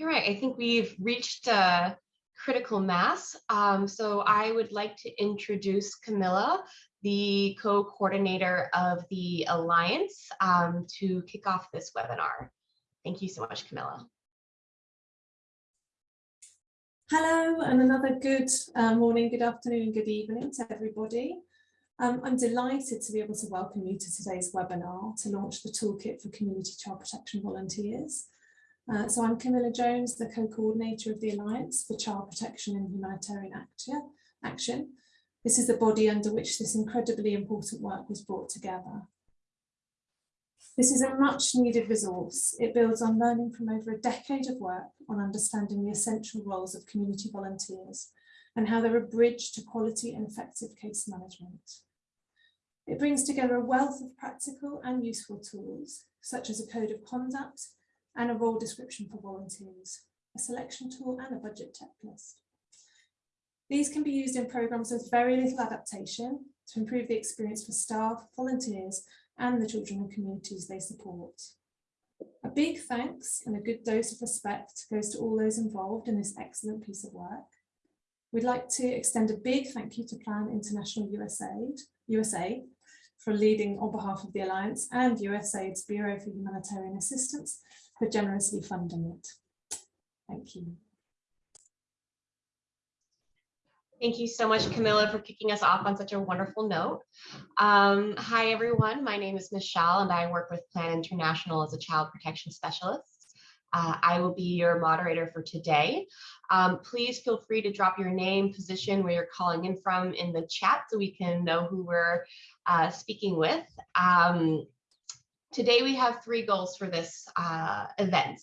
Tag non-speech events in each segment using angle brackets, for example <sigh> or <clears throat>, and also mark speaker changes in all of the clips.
Speaker 1: All right, I think we've reached a critical mass. Um, so I would like to introduce Camilla, the co-coordinator of the Alliance, um, to kick off this webinar. Thank you so much, Camilla.
Speaker 2: Hello, and another good uh, morning, good afternoon, good evening to everybody. Um, I'm delighted to be able to welcome you to today's webinar to launch the Toolkit for Community Child Protection Volunteers. Uh, so I'm Camilla Jones, the co-coordinator of the Alliance for Child Protection and Humanitarian Action. This is the body under which this incredibly important work was brought together. This is a much needed resource. It builds on learning from over a decade of work on understanding the essential roles of community volunteers and how they're a bridge to quality and effective case management. It brings together a wealth of practical and useful tools, such as a code of conduct, and a role description for volunteers, a selection tool and a budget checklist. These can be used in programs with very little adaptation to improve the experience for staff, volunteers and the children and communities they support. A big thanks and a good dose of respect goes to all those involved in this excellent piece of work. We'd like to extend a big thank you to Plan International USAID, USA for leading on behalf of the Alliance and USAID's Bureau for Humanitarian Assistance for generously funding it. Thank you.
Speaker 1: Thank you so much, Camilla, for kicking us off on such a wonderful note. Um, hi, everyone. My name is Michelle, and I work with Plan International as a child protection specialist. Uh, I will be your moderator for today. Um, please feel free to drop your name, position, where you're calling in from in the chat so we can know who we're uh, speaking with. Um, Today we have three goals for this uh, event.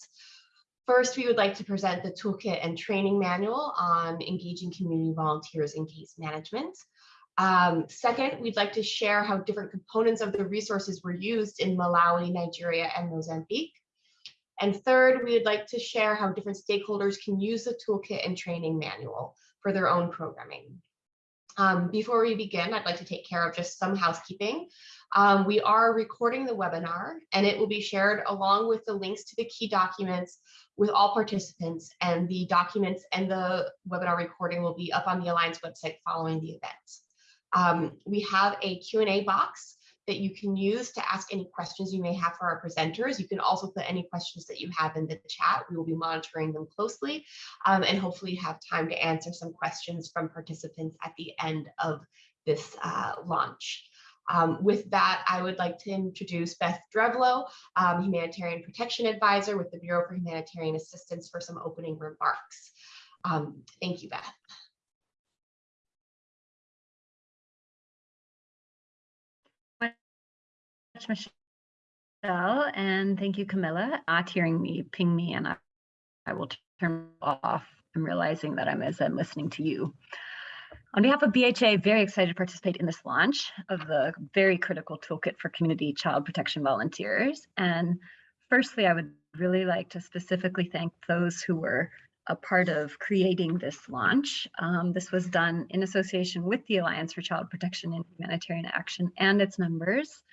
Speaker 1: First, we would like to present the toolkit and training manual on engaging community volunteers in case management. Um, second, we'd like to share how different components of the resources were used in Malawi, Nigeria, and Mozambique. And third, we would like to share how different stakeholders can use the toolkit and training manual for their own programming. Um, before we begin, I'd like to take care of just some housekeeping. Um, we are recording the webinar and it will be shared along with the links to the key documents with all participants and the documents and the webinar recording will be up on the Alliance website following the event. Um, we have a Q&A box that you can use to ask any questions you may have for our presenters. You can also put any questions that you have in the chat. We will be monitoring them closely um, and hopefully have time to answer some questions from participants at the end of this uh, launch. Um, with that, I would like to introduce Beth Drevlo, um, Humanitarian Protection Advisor with the Bureau for Humanitarian Assistance for some opening remarks. Um, thank you, Beth.
Speaker 3: Michelle, and thank you, Camilla. Not hearing me, ping me, and I, I will turn off. I'm realizing that I'm as I'm listening to you. On behalf of BHA, very excited to participate in this launch of the very critical toolkit for community child protection volunteers. And firstly, I would really like to specifically thank those who were a part of creating this launch. Um, this was done in association with the Alliance for Child Protection and Humanitarian Action and its members.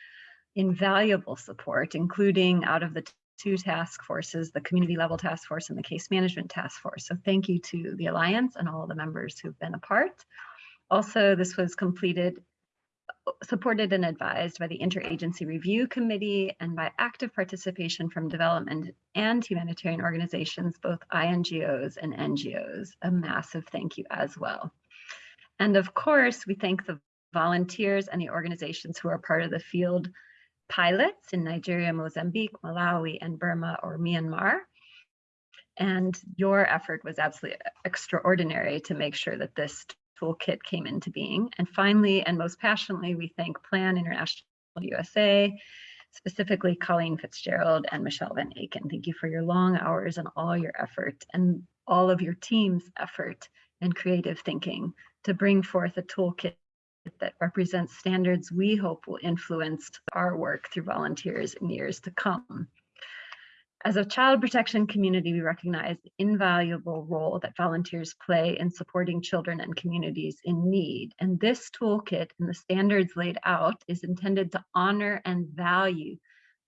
Speaker 3: Invaluable support, including out of the two task forces, the community level task force and the case management task force. So thank you to the Alliance and all the members who've been a part. Also, this was completed, supported and advised by the Interagency Review Committee and by active participation from development and humanitarian organizations, both INGOs and NGOs. A massive thank you as well. And of course, we thank the volunteers and the organizations who are part of the field pilots in Nigeria, Mozambique, Malawi, and Burma or Myanmar. And your effort was absolutely extraordinary to make sure that this toolkit came into being. And finally, and most passionately, we thank Plan International USA, specifically Colleen Fitzgerald and Michelle Van Aken. Thank you for your long hours and all your effort and all of your team's effort and creative thinking to bring forth a toolkit that represents standards we hope will influence our work through volunteers in years to come. As a child protection community, we recognize the invaluable role that volunteers play in supporting children and communities in need. And this toolkit and the standards laid out is intended to honor and value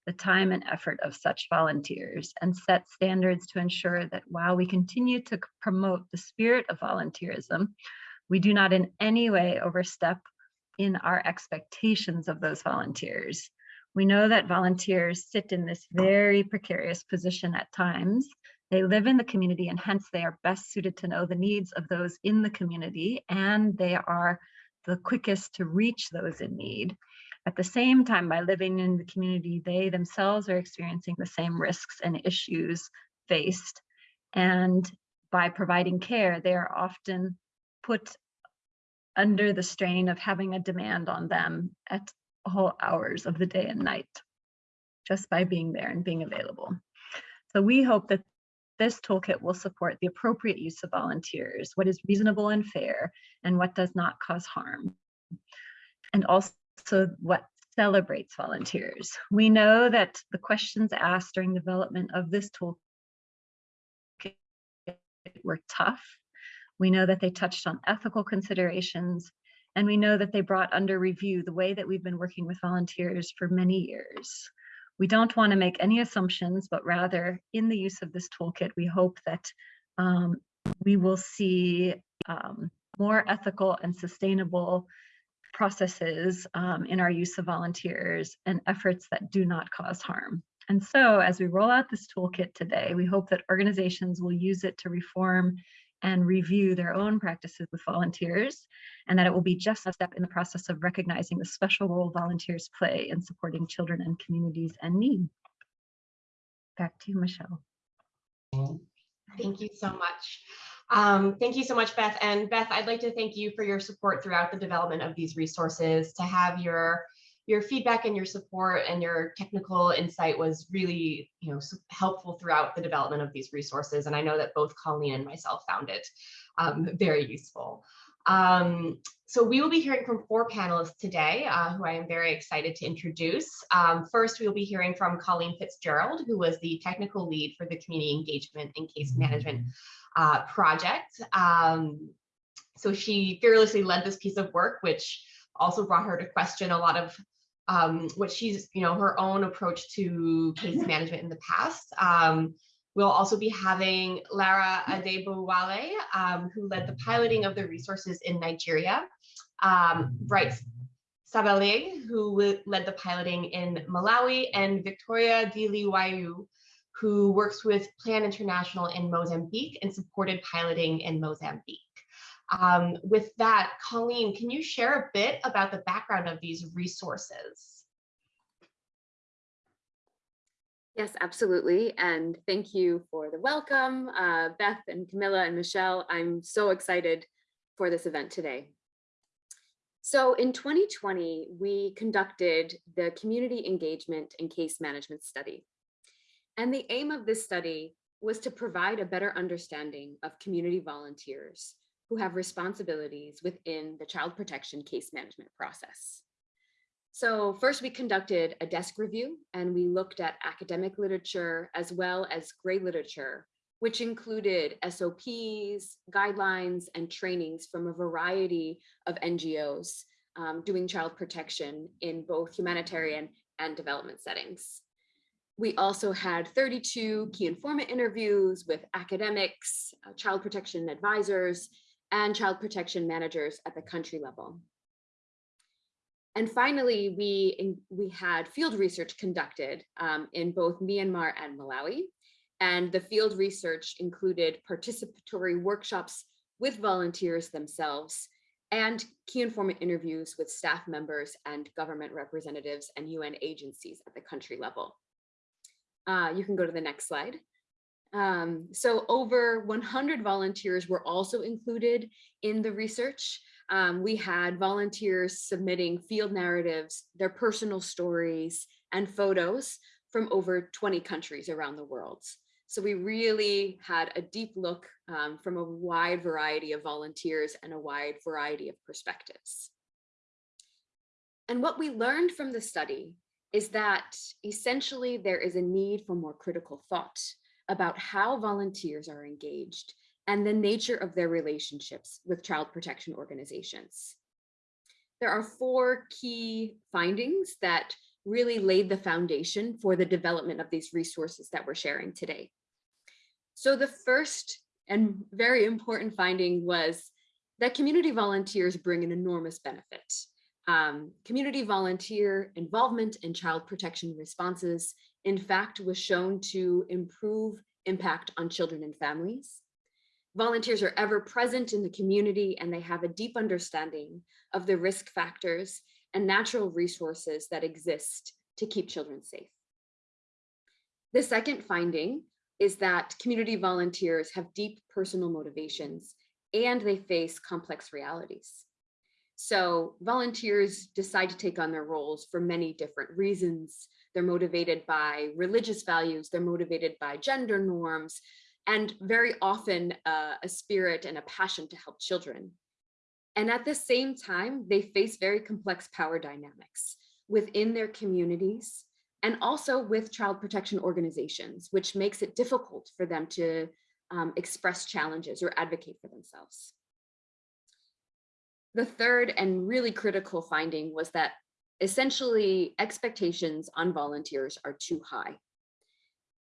Speaker 3: the time and effort of such volunteers and set standards to ensure that while we continue to promote the spirit of volunteerism, we do not in any way overstep in our expectations of those volunteers. We know that volunteers sit in this very precarious position at times. They live in the community and hence they are best suited to know the needs of those in the community and they are the quickest to reach those in need. At the same time, by living in the community, they themselves are experiencing the same risks and issues faced. And by providing care, they are often put under the strain of having a demand on them at all hours of the day and night, just by being there and being available. So we hope that this toolkit will support the appropriate use of volunteers, what is reasonable and fair, and what does not cause harm. And also what celebrates volunteers. We know that the questions asked during development of this toolkit were tough. We know that they touched on ethical considerations, and we know that they brought under review the way that we've been working with volunteers for many years. We don't want to make any assumptions, but rather in the use of this toolkit, we hope that um, we will see um, more ethical and sustainable processes um, in our use of volunteers and efforts that do not cause harm. And so as we roll out this toolkit today, we hope that organizations will use it to reform and review their own practices with volunteers, and that it will be just a step in the process of recognizing the special role volunteers play in supporting children and communities in need. Back to you, Michelle.
Speaker 1: Thank you so much. Um, thank you so much, Beth. And Beth, I'd like to thank you for your support throughout the development of these resources. To have your your feedback and your support and your technical insight was really you know helpful throughout the development of these resources. And I know that both Colleen and myself found it um, <laughs> very useful. Um, so we will be hearing from four panelists today, uh, who I am very excited to introduce. Um, first, we will be hearing from Colleen Fitzgerald, who was the technical lead for the community engagement and case management uh, project. Um, so she fearlessly led this piece of work, which also brought her to question a lot of um, what she's, you know, her own approach to case management in the past. Um, we'll also be having Lara Adebowale, um, who led the piloting of the resources in Nigeria. Um, Bright Sabale, who led the piloting in Malawi, and Victoria Diliwayu, who works with Plan International in Mozambique and supported piloting in Mozambique. Um, with that, Colleen, can you share a bit about the background of these resources?
Speaker 4: Yes, absolutely. And thank you for the welcome, uh, Beth and Camilla and Michelle. I'm so excited for this event today. So in 2020, we conducted the Community Engagement and Case Management Study. And the aim of this study was to provide a better understanding of community volunteers who have responsibilities within the child protection case management process. So first we conducted a desk review and we looked at academic literature as well as gray literature, which included SOPs, guidelines, and trainings from a variety of NGOs um, doing child protection in both humanitarian and development settings. We also had 32 key informant interviews with academics, uh, child protection advisors, and child protection managers at the country level. And finally, we, we had field research conducted um, in both Myanmar and Malawi. And the field research included participatory workshops with volunteers themselves and key informant interviews with staff members and government representatives and UN agencies at the country level. Uh, you can go to the next slide. Um, so over 100 volunteers were also included in the research. Um, we had volunteers submitting field narratives, their personal stories and photos from over 20 countries around the world. So we really had a deep look um, from a wide variety of volunteers and a wide variety of perspectives. And what we learned from the study is that essentially there is a need for more critical thought about how volunteers are engaged and the nature of their relationships with child protection organizations. There are four key findings that really laid the foundation for the development of these resources that we're sharing today. So the first and very important finding was that community volunteers bring an enormous benefit. Um, community volunteer involvement in child protection responses, in fact, was shown to improve impact on children and families. Volunteers are ever present in the community and they have a deep understanding of the risk factors and natural resources that exist to keep children safe. The second finding is that community volunteers have deep personal motivations and they face complex realities. So volunteers decide to take on their roles for many different reasons. They're motivated by religious values, they're motivated by gender norms, and very often uh, a spirit and a passion to help children. And at the same time, they face very complex power dynamics within their communities and also with child protection organizations, which makes it difficult for them to um, express challenges or advocate for themselves. The third and really critical finding was that essentially expectations on volunteers are too high.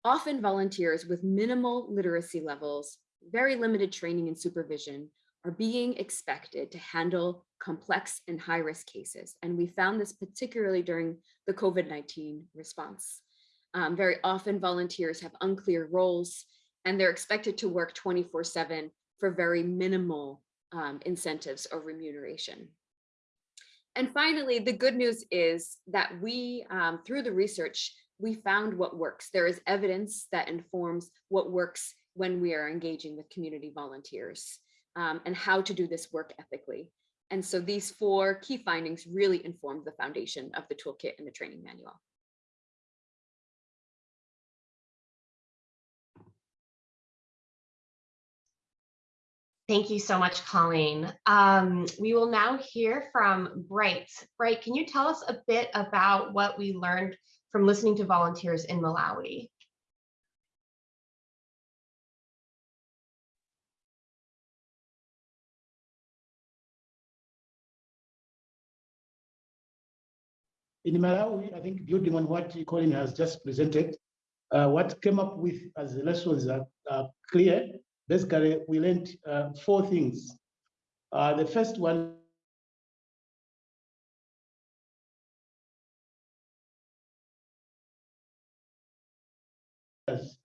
Speaker 4: Often volunteers with minimal literacy levels, very limited training and supervision are being expected to handle complex and high risk cases. And we found this particularly during the COVID-19 response. Um, very often volunteers have unclear roles and they're expected to work 24 seven for very minimal um, incentives or remuneration. And finally, the good news is that we, um, through the research, we found what works. There is evidence that informs what works when we are engaging with community volunteers um, and how to do this work ethically. And so these four key findings really informed the foundation of the toolkit and the training manual.
Speaker 1: Thank you so much, Colleen. Um, we will now hear from Bright. Bright, can you tell us a bit about what we learned from listening to volunteers in Malawi?
Speaker 5: In Malawi, I think building on what Colin has just presented, uh, what came up with as the lessons are, are clear. Basically, we learned uh, four things. Uh, the first one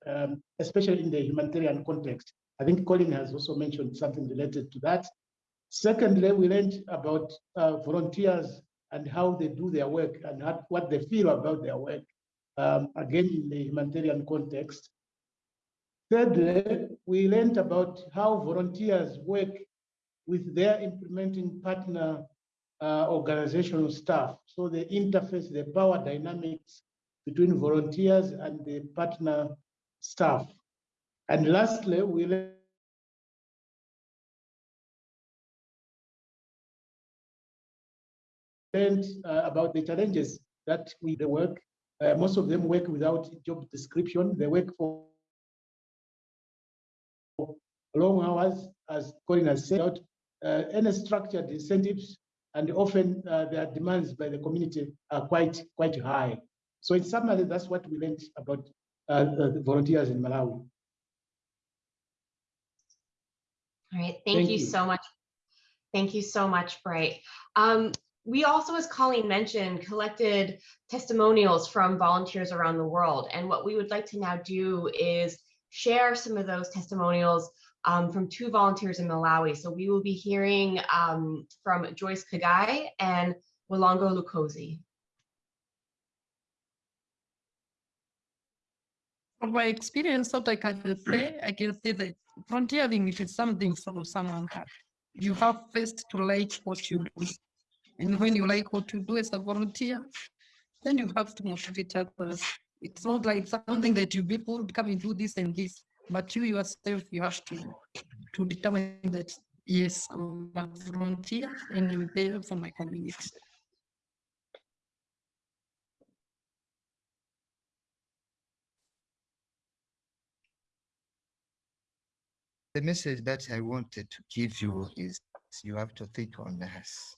Speaker 5: um, especially in the humanitarian context. I think Colin has also mentioned something related to that. Secondly, we learned about uh, volunteers and how they do their work and how, what they feel about their work, um, again, in the humanitarian context. Thirdly, we learned about how volunteers work with their implementing partner uh, organizational staff. So the interface, the power dynamics between volunteers and the partner staff. And lastly, we learned uh, about the challenges that we work. Uh, most of them work without job description. They work for long hours, as Colin has said, uh, any structured incentives, and often uh, their demands by the community are quite quite high. So in summary, that's what we learned about uh, the volunteers in Malawi.
Speaker 1: All right, thank,
Speaker 5: Thank
Speaker 1: you,
Speaker 5: you.
Speaker 1: so much. Thank you so much, Bright. Um, we also, as Colleen mentioned, collected testimonials from volunteers around the world. And what we would like to now do is share some of those testimonials um, from two volunteers in Malawi. So we will be hearing um, from Joyce Kagai and Walongo Lukosi.
Speaker 6: From my experience, what I can say, I can say that volunteering is something for someone has. You have first to like what you do. And when you like what you do as a volunteer, then you have to motivate others. It's not like something that you people come and do this and this, but you yourself, you have to, to determine that, yes, I'm a volunteer and I'm there for my community.
Speaker 7: The message that I wanted to give you is you have to think on us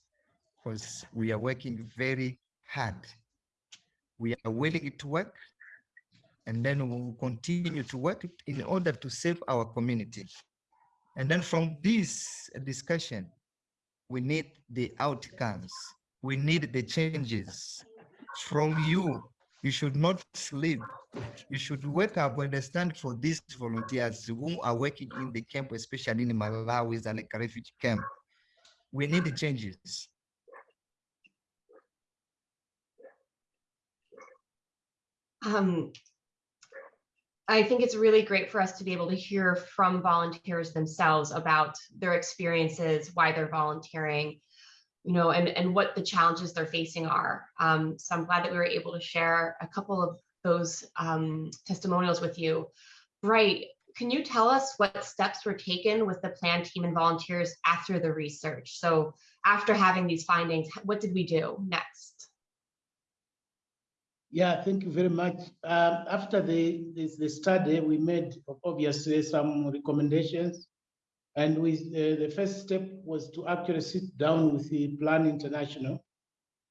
Speaker 7: because we are working very hard We are willing to work and then we will continue to work in order to save our community. And then from this discussion, we need the outcomes. We need the changes from you. You should not sleep. You should wake up and stand for these volunteers who are working in the camp, especially in Malawi and like refugee camp. We need the changes.
Speaker 1: Um, I think it's really great for us to be able to hear from volunteers themselves about their experiences, why they're volunteering, you know, and, and what the challenges they're facing are. Um, so I'm glad that we were able to share a couple of those um, testimonials with you. Bright, can you tell us what steps were taken with the plan team and volunteers after the research? So after having these findings, what did we do next?
Speaker 5: Yeah, thank you very much. Um, after the, the, the study, we made obviously some recommendations. And we, uh, the first step was to actually sit down with the Plan International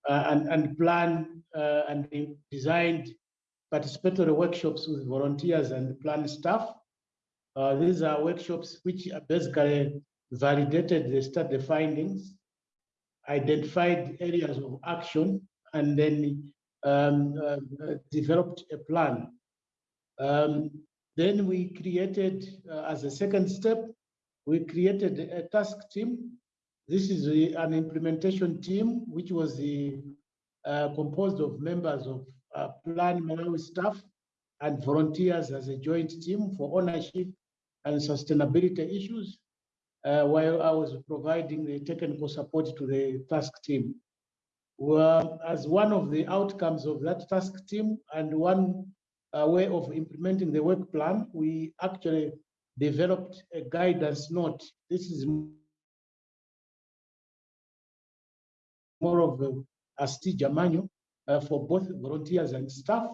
Speaker 5: uh, and, and plan uh, and designed participatory workshops with volunteers and plan staff. Uh, these are workshops which basically validated the study findings, identified areas of action, and then um, uh, developed a plan. Um, then we created, uh, as a second step, we created a task team. This is an implementation team, which was the, uh, composed of members of uh, Plan Malawi staff and volunteers as a joint team for ownership and sustainability issues, uh, while I was providing the technical support to the task team well, as one of the outcomes of that task team and one uh, way of implementing the work plan, we actually developed a guidance note. This is more of a, a STIGA manual uh, for both volunteers and staff,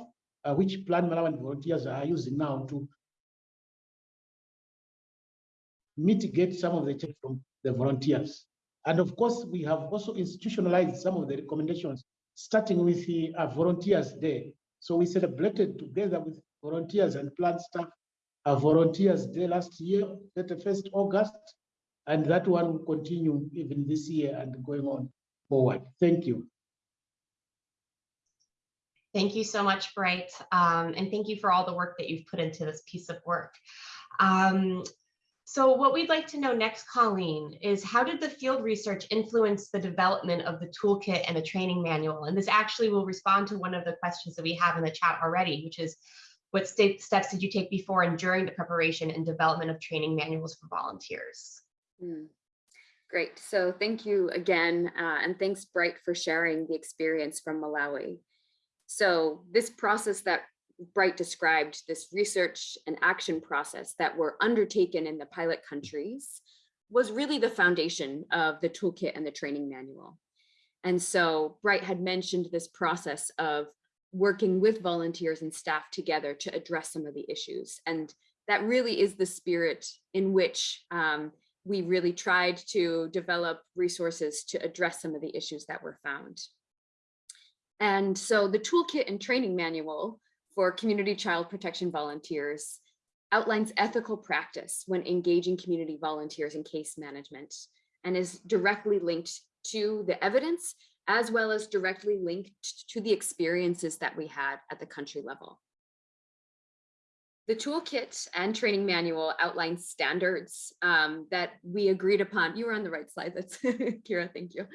Speaker 5: uh, which Plan Malawi volunteers are using now to mitigate some of the check from the volunteers. And of course, we have also institutionalized some of the recommendations, starting with the uh, Volunteers Day. So we celebrated together with volunteers and Plan staff a Volunteers Day last year, 31st August, and that one will continue even this year and going on forward. Thank you.
Speaker 1: Thank you so much, Bright. Um, and thank you for all the work that you've put into this piece of work. Um, so what we'd like to know next, Colleen, is how did the field research influence the development of the toolkit and the training manual? And this actually will respond to one of the questions that we have in the chat already, which is what steps did you take before and during the preparation and development of training manuals for volunteers?
Speaker 4: Mm. Great. So thank you again. Uh, and thanks, Bright, for sharing the experience from Malawi. So this process that Bright described this research and action process that were undertaken in the pilot countries was really the foundation of the toolkit and the training manual. And so Bright had mentioned this process of working with volunteers and staff together to address some of the issues. And that really is the spirit in which um, we really tried to develop resources to address some of the issues that were found. And so the toolkit and training manual for community child protection volunteers outlines ethical practice when engaging community volunteers in case management and is directly linked to the evidence as well as directly linked to the experiences that we had at the country level. The toolkit and training manual outline standards um, that we agreed upon. You were on the right slide, that's <laughs> Kira, thank you.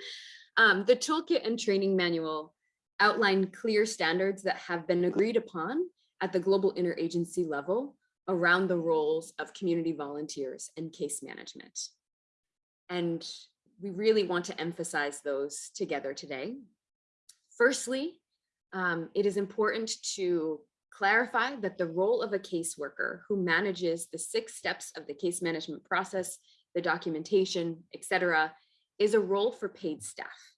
Speaker 4: Um, the toolkit and training manual outline clear standards that have been agreed upon at the global interagency level around the roles of community volunteers and case management. And we really want to emphasize those together today. Firstly, um, it is important to clarify that the role of a caseworker who manages the six steps of the case management process, the documentation, etc., is a role for paid staff.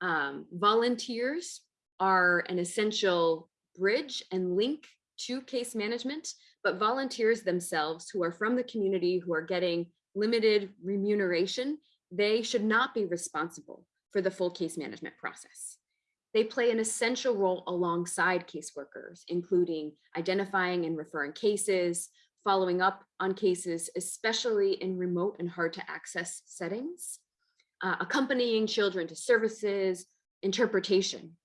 Speaker 4: Um, volunteers are an essential bridge and link to case management, but volunteers themselves who are from the community who are getting limited remuneration, they should not be responsible for the full case management process. They play an essential role alongside caseworkers, including identifying and referring cases, following up on cases, especially in remote and hard to access settings, uh, accompanying children to services, interpretation.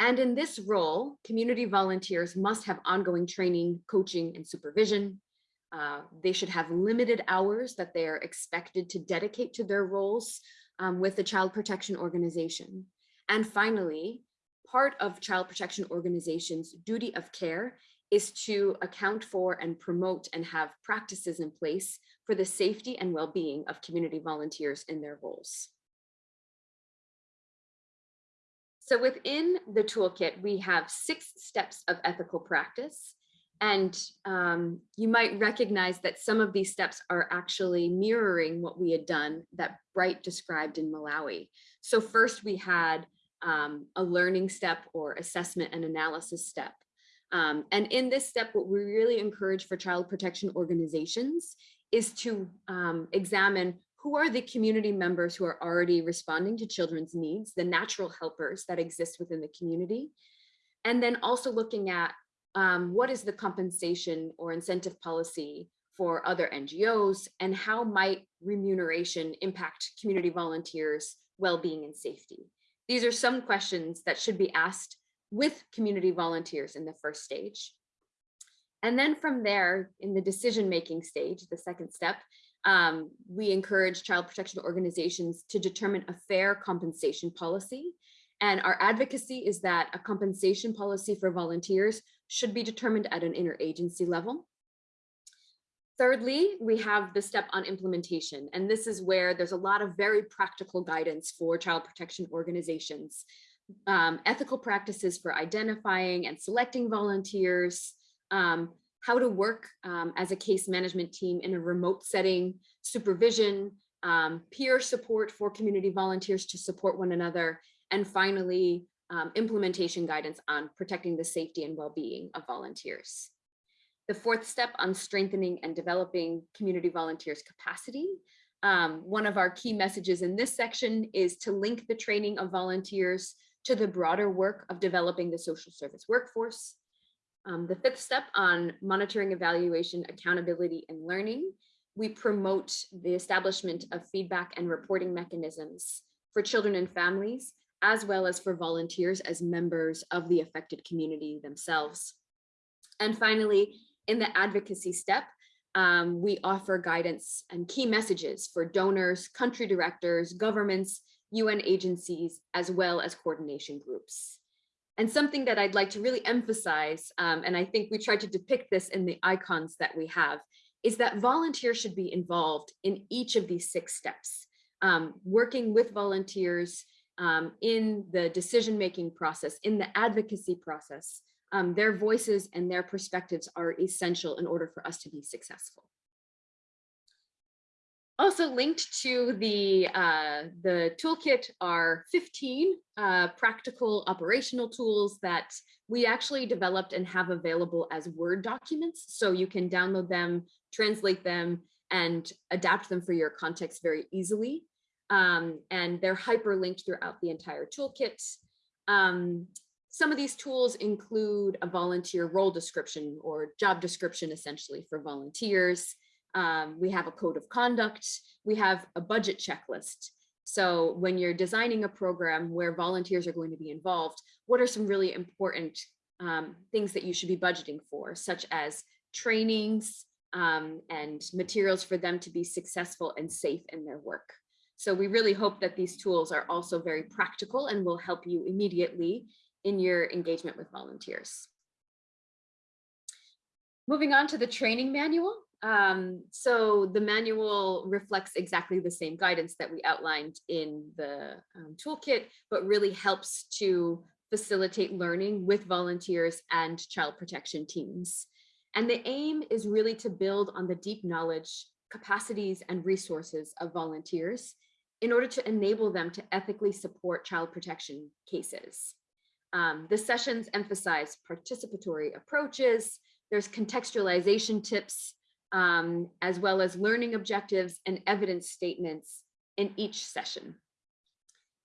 Speaker 4: And in this role, community volunteers must have ongoing training, coaching, and supervision. Uh, they should have limited hours that they are expected to dedicate to their roles um, with the child protection organization. And finally, part of child protection organizations' duty of care is to account for and promote and have practices in place for the safety and well-being of community volunteers in their roles. So within the toolkit, we have six steps of ethical practice. And um, you might recognize that some of these steps are actually mirroring what we had done that Bright described in Malawi. So first we had um, a learning step or assessment and analysis step. Um, and in this step, what we really encourage for child protection organizations is to um, examine who are the community members who are already responding to children's needs, the natural helpers that exist within the community. And then also looking at um, what is the compensation or incentive policy for other NGOs and how might remuneration impact community volunteers well-being and safety. These are some questions that should be asked with community volunteers in the first stage. And then from there, in the decision-making stage, the second step, um, we encourage child protection organizations to determine a fair compensation policy. And our advocacy is that a compensation policy for volunteers should be determined at an interagency level. Thirdly, we have the step on implementation, and this is where there's a lot of very practical guidance for child protection organizations, um, ethical practices for identifying and selecting volunteers, um, how to work um, as a case management team in a remote setting, supervision, um, peer support for community volunteers to support one another, and finally, um, implementation guidance on protecting the safety and well-being of volunteers. The fourth step on strengthening and developing community volunteers capacity. Um, one of our key messages in this section is to link the training of volunteers to the broader work of developing the social service workforce. Um, the fifth step on monitoring, evaluation, accountability, and learning, we promote the establishment of feedback and reporting mechanisms for children and families, as well as for volunteers as members of the affected community themselves. And finally, in the advocacy step, um, we offer guidance and key messages for donors, country directors, governments, UN agencies, as well as coordination groups. And something that I'd like to really emphasize, um, and I think we tried to depict this in the icons that we have, is that volunteers should be involved in each of these six steps, um, working with volunteers um, in the decision-making process, in the advocacy process. Um, their voices and their perspectives are essential in order for us to be successful. Also linked to the, uh, the toolkit are 15 uh, practical operational tools that we actually developed and have available as Word documents. So you can download them, translate them, and adapt them for your context very easily. Um, and they're hyperlinked throughout the entire toolkit. Um, some of these tools include a volunteer role description or job description essentially for volunteers. Um, we have a code of conduct. We have a budget checklist. So when you're designing a program where volunteers are going to be involved, what are some really important um, things that you should be budgeting for, such as trainings um, and materials for them to be successful and safe in their work. So we really hope that these tools are also very practical and will help you immediately in your engagement with volunteers. Moving on to the training manual. Um, so the manual reflects exactly the same guidance that we outlined in the um, toolkit, but really helps to facilitate learning with volunteers and child protection teams. And the aim is really to build on the deep knowledge, capacities, and resources of volunteers in order to enable them to ethically support child protection cases. Um, the sessions emphasize participatory approaches, there's contextualization tips, um, as well as learning objectives and evidence statements in each session.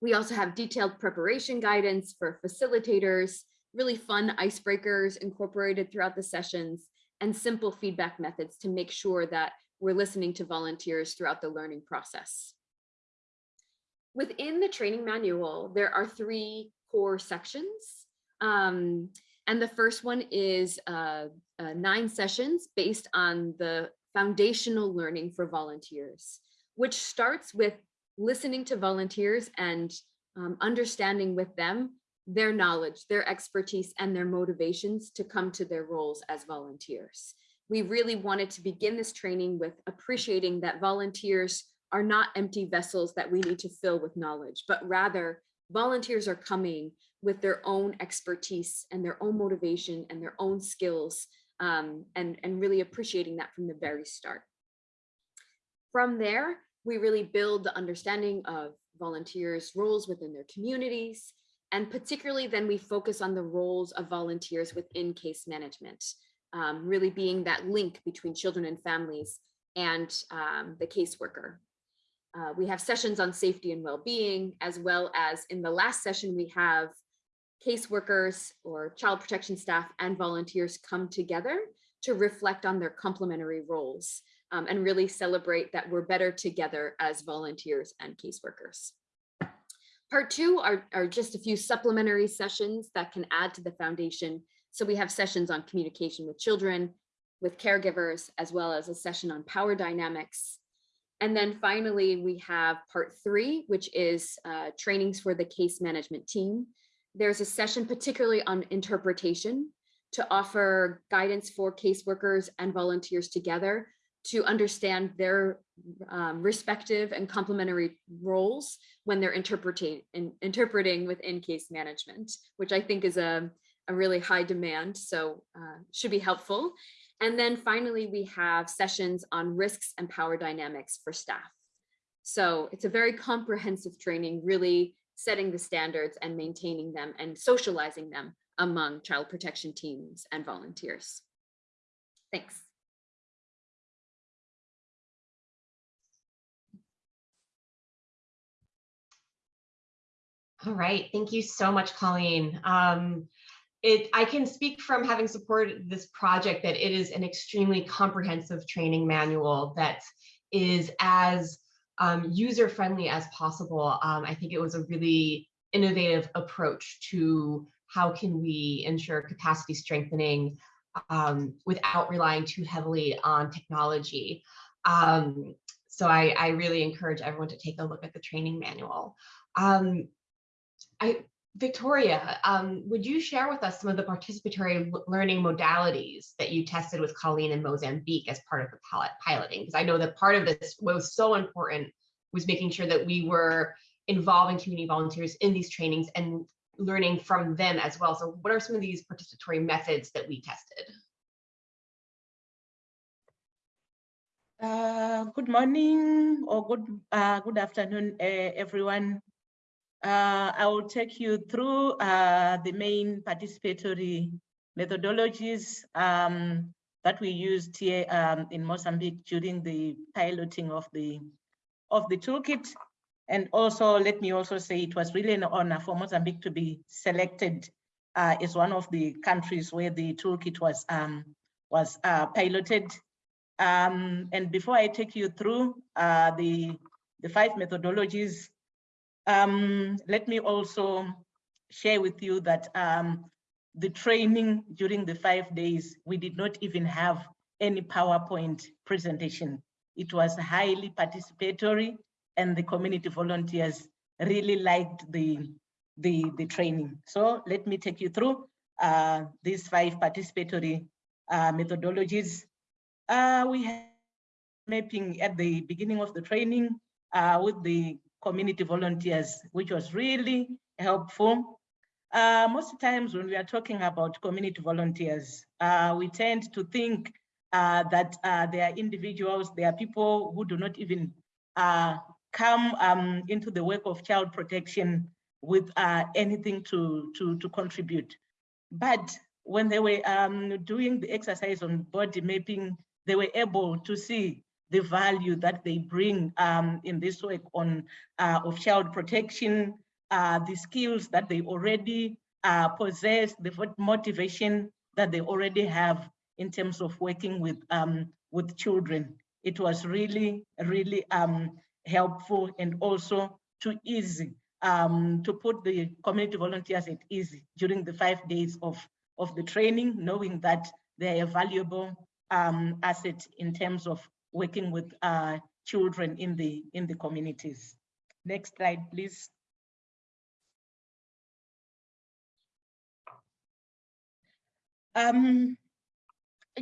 Speaker 4: We also have detailed preparation guidance for facilitators, really fun icebreakers incorporated throughout the sessions, and simple feedback methods to make sure that we're listening to volunteers throughout the learning process. Within the training manual, there are three core sections. Um, and the first one is uh, uh, nine sessions based on the foundational learning for volunteers, which starts with listening to volunteers and um, understanding with them their knowledge, their expertise, and their motivations to come to their roles as volunteers. We really wanted to begin this training with appreciating that volunteers are not empty vessels that we need to fill with knowledge, but rather volunteers are coming with their own expertise and their own motivation and their own skills um, and, and really appreciating that from the very start. From there, we really build the understanding of volunteers' roles within their communities, and particularly then we focus on the roles of volunteers within case management, um, really being that link between children and families and um, the caseworker. Uh, we have sessions on safety and well-being, as well as in the last session, we have caseworkers or child protection staff and volunteers come together to reflect on their complementary roles um, and really celebrate that we're better together as volunteers and caseworkers. Part two are, are just a few supplementary sessions that can add to the foundation. So we have sessions on communication with children, with caregivers, as well as a session on power dynamics. And then finally, we have part three, which is uh, trainings for the case management team. There's a session particularly on interpretation to offer guidance for caseworkers and volunteers together to understand their um, respective and complementary roles when they're interpreting in, interpreting within case management, which I think is a, a really high demand, so uh, should be helpful. And then finally, we have sessions on risks and power dynamics for staff. So it's a very comprehensive training, really setting the standards and maintaining them and socializing them among child protection teams and volunteers. Thanks.
Speaker 1: All right, thank you so much, Colleen. Um, it, I can speak from having supported this project that it is an extremely comprehensive training manual that is as um, user-friendly as possible. Um, I think it was a really innovative approach to how can we ensure capacity strengthening um, without relying too heavily on technology. Um, so I, I, really encourage everyone to take a look at the training manual. Um, I, Victoria, um, would you share with us some of the participatory learning modalities that you tested with Colleen in Mozambique as part of the pilot piloting? Because I know that part of this was so important was making sure that we were involving community volunteers in these trainings and learning from them as well. So what are some of these participatory methods that we tested?
Speaker 8: Uh, good morning or good uh, good afternoon, uh, everyone. Uh, I will take you through uh, the main participatory methodologies um, that we used here um, in Mozambique during the piloting of the of the toolkit. And also, let me also say it was really an honor for Mozambique to be selected uh, as one of the countries where the toolkit was um, was uh, piloted. Um, and before I take you through uh, the the five methodologies um, let me also share with you that um, the training during the five days, we did not even have any PowerPoint presentation. It was highly participatory and the community volunteers really liked the, the, the training. So let me take you through uh, these five participatory uh, methodologies. Uh, we have mapping at the beginning of the training uh, with the community volunteers, which was really helpful. Uh, most times when we are talking about community volunteers, uh, we tend to think uh, that uh, they are individuals, they are people who do not even uh, come um, into the work of child protection with uh, anything to, to, to contribute. But when they were um, doing the exercise on body mapping, they were able to see the value that they bring um, in this work on uh, of child protection, uh, the skills that they already uh, possess, the motivation that they already have in terms of working with, um, with children. It was really, really um, helpful and also too easy um, to put the community volunteers at ease during the five days of, of the training, knowing that they're a valuable um, asset in terms of working with uh, children in the, in the communities. Next slide, please. Um,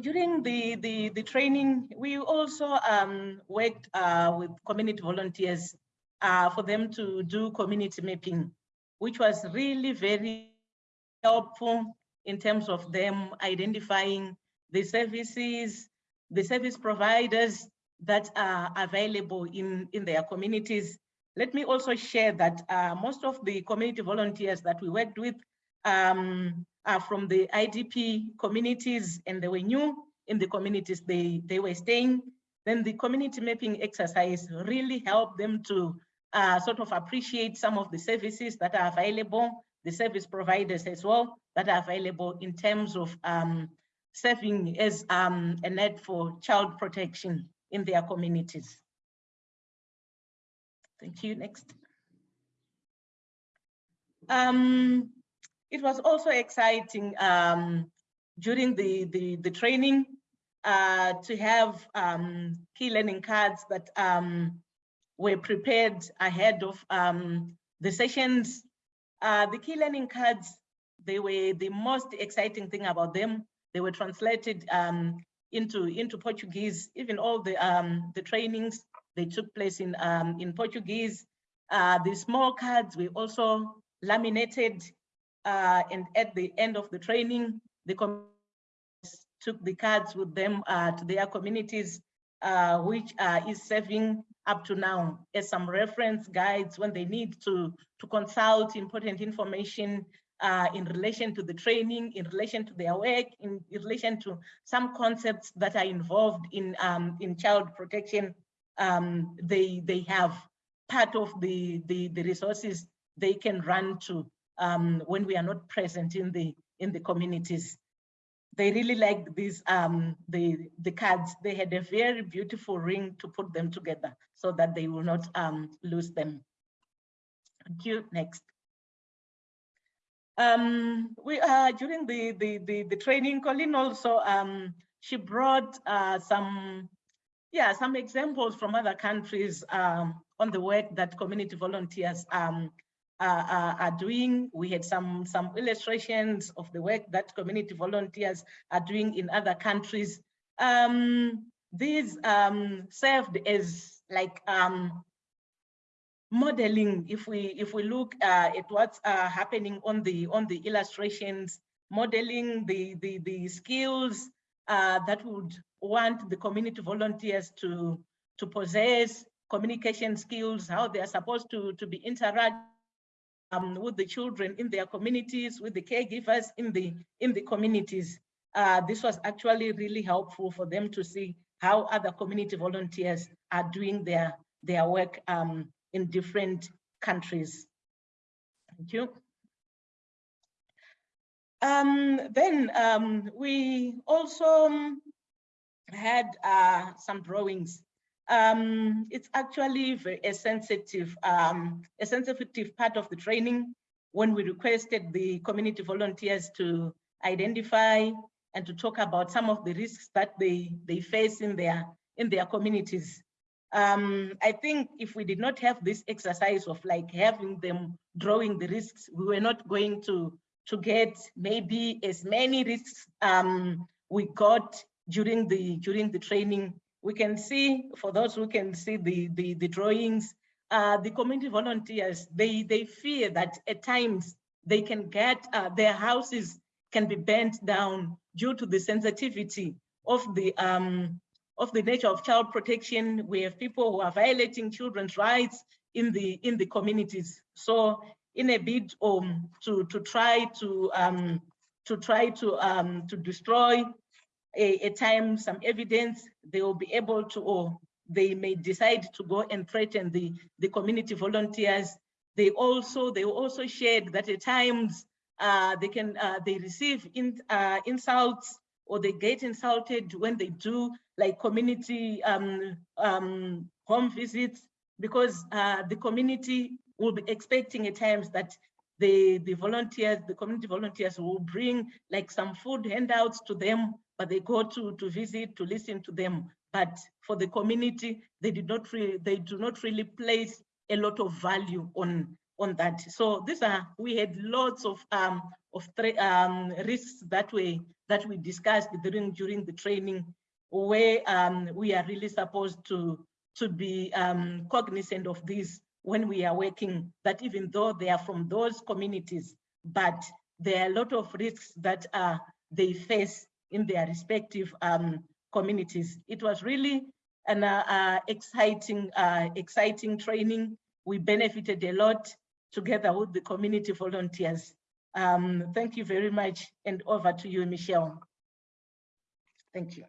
Speaker 8: during the, the, the training, we also um, worked uh, with community volunteers uh, for them to do community mapping, which was really very helpful in terms of them identifying the services, the service providers that are available in, in their communities. Let me also share that uh, most of the community volunteers that we worked with um, are from the IDP communities and they were new in the communities they, they were staying. Then the community mapping exercise really helped them to uh, sort of appreciate some of the services that are available, the service providers as well that are available in terms of um, serving as um, a net for child protection in their communities. Thank you. Next. Um, it was also exciting um, during the, the, the training uh, to have um, key learning cards that um, were prepared ahead of um, the sessions. Uh, the key learning cards, they were the most exciting thing about them. They were translated um, into, into Portuguese, even all the, um, the trainings, they took place in, um, in Portuguese. Uh, the small cards were also laminated uh, and at the end of the training, the took the cards with them uh, to their communities, uh, which uh, is serving up to now as some reference guides when they need to, to consult important information uh, in relation to the training, in relation to their work, in, in relation to some concepts that are involved in, um, in child protection. Um, they, they have part of the, the, the resources they can run to um, when we are not present in the, in the communities. They really liked these um the the cards. They had a very beautiful ring to put them together so that they will not um lose them. Thank you. Next um we uh during the the the, the training colleen also um she brought uh some yeah some examples from other countries um on the work that community volunteers um uh, are doing. We had some, some illustrations of the work that community volunteers are doing in other countries. Um, these um, served as like um, modeling. If we if we look uh, at what's uh, happening on the on the illustrations, modeling the the the skills uh, that would want the community volunteers to to possess communication skills, how they are supposed to to be interact um, with the children in their communities, with the caregivers in the in the communities. Uh, this was actually really helpful for them to see how other community volunteers are doing their their work um, in different countries. Thank you. Um, then um, we also had uh, some drawings um, it's actually a sensitive, um, a sensitive part of the training when we requested the community volunteers to identify and to talk about some of the risks that they, they face in their, in their communities. Um, I think if we did not have this exercise of like having them drawing the risks, we were not going to, to get maybe as many risks um, we got during the, during the training. We can see, for those who can see the, the, the drawings, uh, the community volunteers, they, they fear that at times they can get, uh, their houses can be burnt down due to the sensitivity of the, um, of the nature of child protection. We have people who are violating children's rights in the, in the communities. So in a bid um, to, to try to, um, to try to, um, to destroy a, a time, some evidence, they will be able to, or they may decide to go and threaten the, the community volunteers. they also they also shared that at times uh, they can uh, they receive in, uh, insults or they get insulted when they do like community um, um, home visits because uh, the community will be expecting at times that the, the volunteers, the community volunteers will bring like some food handouts to them, but they go to, to visit, to listen to them. But for the community, they did not really, they do not really place a lot of value on, on that. So these are, we had lots of, um, of um, risks that way that we discussed during, during the training where um, we are really supposed to, to be um, cognizant of this when we are working, that even though they are from those communities, but there are a lot of risks that uh, they face in their respective um, communities. It was really an uh, uh, exciting, uh, exciting training. We benefited a lot together with the community volunteers. Um, thank you very much and over to you, Michelle. Thank you.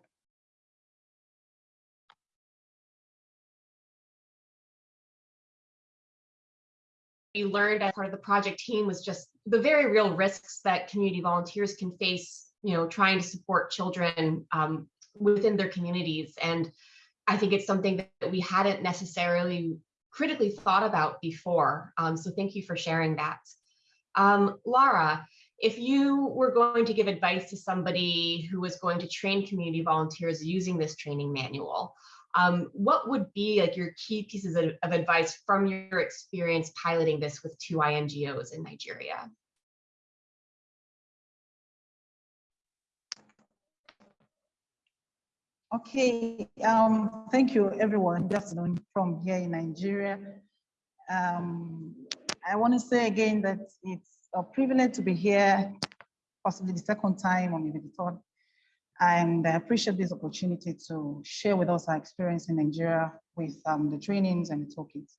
Speaker 1: You learned as part of the project team was just the very real risks that community volunteers can face, you know, trying to support children um, within their communities. And I think it's something that we hadn't necessarily critically thought about before. Um, so thank you for sharing that. Um, Lara, if you were going to give advice to somebody who was going to train community volunteers using this training manual, um, what would be like your key pieces of, of advice from your experience piloting this with two INGOs in Nigeria?
Speaker 9: Okay, um, thank you everyone. Afternoon from here in Nigeria. Um, I want to say again that it's a privilege to be here, possibly the second time or maybe the third and I appreciate this opportunity to share with us our experience in Nigeria with um, the trainings and the toolkits.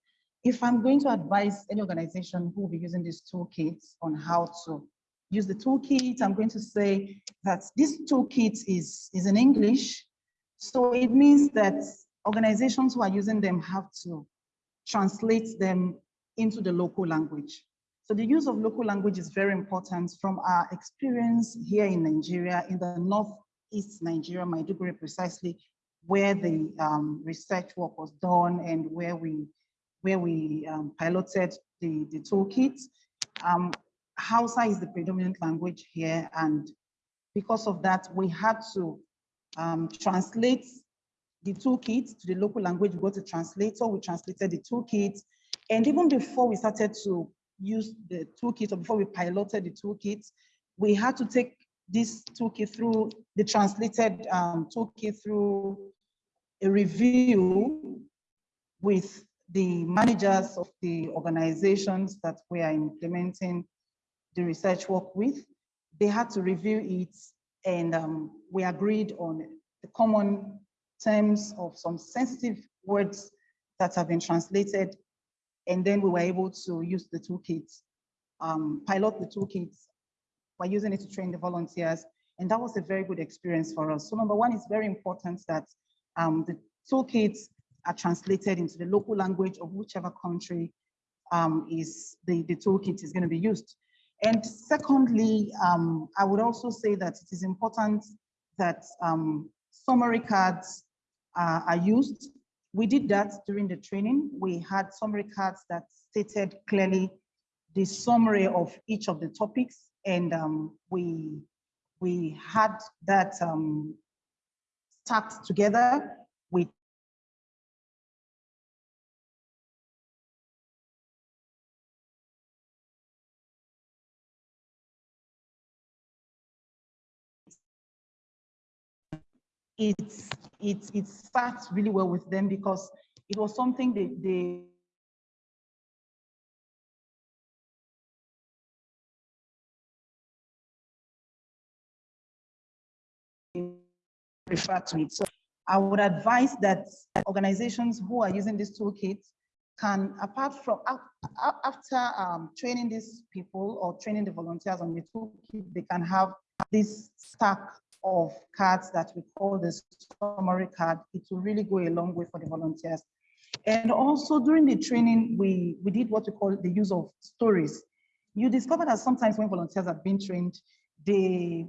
Speaker 9: If I'm going to advise any organization who will be using these toolkits on how to use the toolkit, I'm going to say that this toolkit is, is in English. So it means that organizations who are using them have to translate them into the local language. So the use of local language is very important from our experience here in Nigeria in the North East Nigeria, Maiduguri precisely, where the um, research work was done and where we where we um, piloted the, the toolkit. Um, Hausa is the predominant language here, and because of that, we had to um, translate the toolkit to the local language. We go to translator, we translated the toolkit, and even before we started to use the toolkit, or before we piloted the toolkit, we had to take this toolkit through the translated um, toolkit through a review with the managers of the organizations that we are implementing the research work with. They had to review it and um, we agreed on the common terms of some sensitive words that have been translated. And then we were able to use the toolkit, um, pilot the toolkits we're using it to train the volunteers. And that was a very good experience for us. So number one, it's very important that um, the toolkits are translated into the local language of whichever country um, is the, the toolkit is going to be used. And secondly, um, I would also say that it is important that um, summary cards uh, are used. We did that during the training. We had summary cards that stated clearly the summary of each of the topics and um, we we had that um, stacked together. With it's it's it starts really well with them because it was something they, they refer to it. So I would advise that organizations who are using this toolkit can, apart from, after um, training these people or training the volunteers on the toolkit, they can have this stack of cards that we call the summary card. It will really go a long way for the volunteers. And also during the training, we, we did what we call the use of stories. You discover that sometimes when volunteers are being trained, they,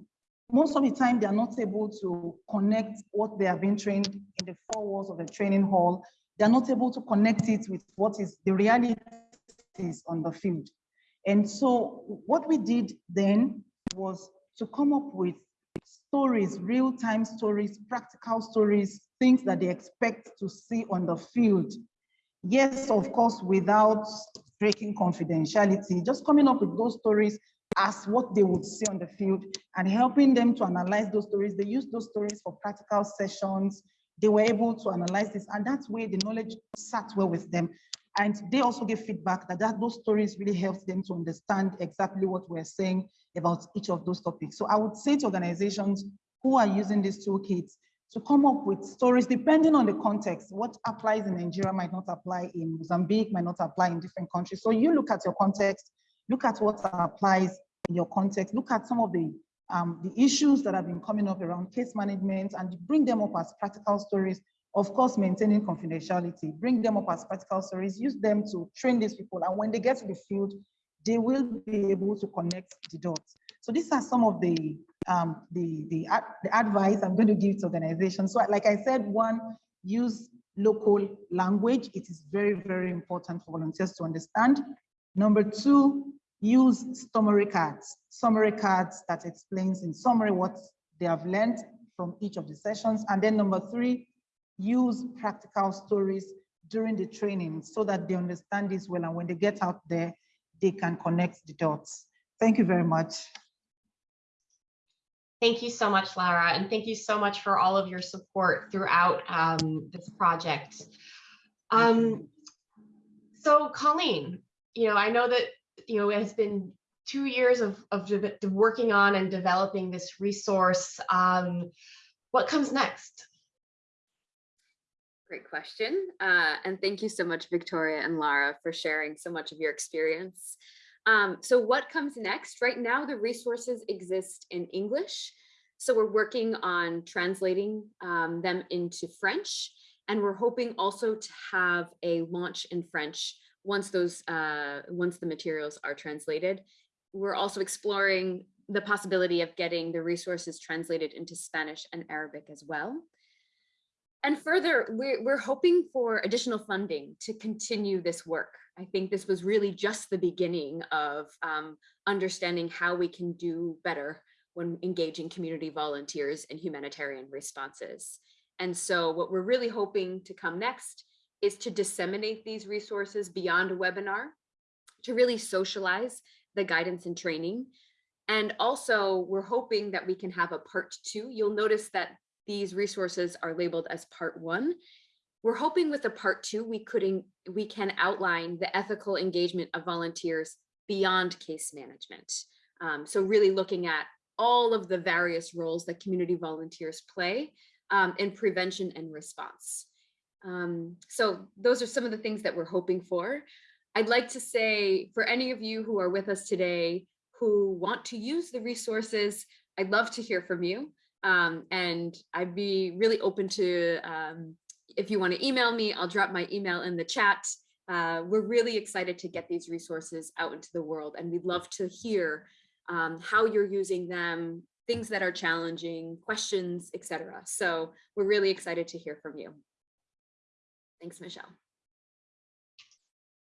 Speaker 9: most of the time, they are not able to connect what they have been trained in the four walls of the training hall. They are not able to connect it with what is the reality on the field. And so what we did then was to come up with stories, real-time stories, practical stories, things that they expect to see on the field. Yes, of course, without breaking confidentiality, just coming up with those stories as what they would see on the field and helping them to analyze those stories. They use those stories for practical sessions. They were able to analyze this and that's where the knowledge sat well with them. And they also give feedback that, that those stories really helped them to understand exactly what we're saying about each of those topics. So I would say to organizations who are using these toolkits to come up with stories depending on the context. What applies in Nigeria might not apply in Mozambique, might not apply in different countries. So you look at your context, look at what applies in your context, look at some of the um, the issues that have been coming up around case management and bring them up as practical stories of course, maintaining confidentiality, bring them up as practical stories, use them to train these people. And when they get to the field, they will be able to connect the dots. So these are some of the, um, the, the, the advice I'm going to give to organizations. So like I said, one, use local language. It is very, very important for volunteers to understand. Number two, use summary cards, summary cards that explains in summary what they have learned from each of the sessions. And then number three, use practical stories during the training so that they understand this well and when they get out there, they can connect the dots. Thank you very much.
Speaker 1: Thank you so much, Lara, and thank you so much for all of your support throughout um, this project. Um, so Colleen, you know, I know that, you know, it has been two years of, of working on and developing this resource. Um, what comes next?
Speaker 4: Great question. Uh, and thank you so much, Victoria and Lara, for sharing so much of your experience. Um, so what comes next? Right now, the resources exist in English. So we're working on translating um, them into French. And we're hoping also to have a launch in French once those uh, once the materials are translated. We're also exploring the possibility of getting the resources translated into Spanish and Arabic as well. And further, we're, we're hoping for additional funding to continue this work. I think this was really just the beginning of um, understanding how we can do better when engaging community volunteers in humanitarian responses. And so what we're really hoping to come next is to disseminate these resources beyond a webinar, to really socialize the guidance and training. And also we're hoping that we can have a part two. You'll notice that these resources are labeled as part one. We're hoping with the part two, we could we can outline the ethical engagement of volunteers beyond case management. Um, so really looking at all of the various roles that community volunteers play um, in prevention and response. Um, so those are some of the things that we're hoping for. I'd like to say for any of you who are with us today who want to use the resources, I'd love to hear from you. Um, and I'd be really open to, um, if you want to email me, I'll drop my email in the chat. Uh, we're really excited to get these resources out into the world and we'd love to hear um, how you're using them, things that are challenging, questions, etc. So we're really excited to hear from you. Thanks, Michelle.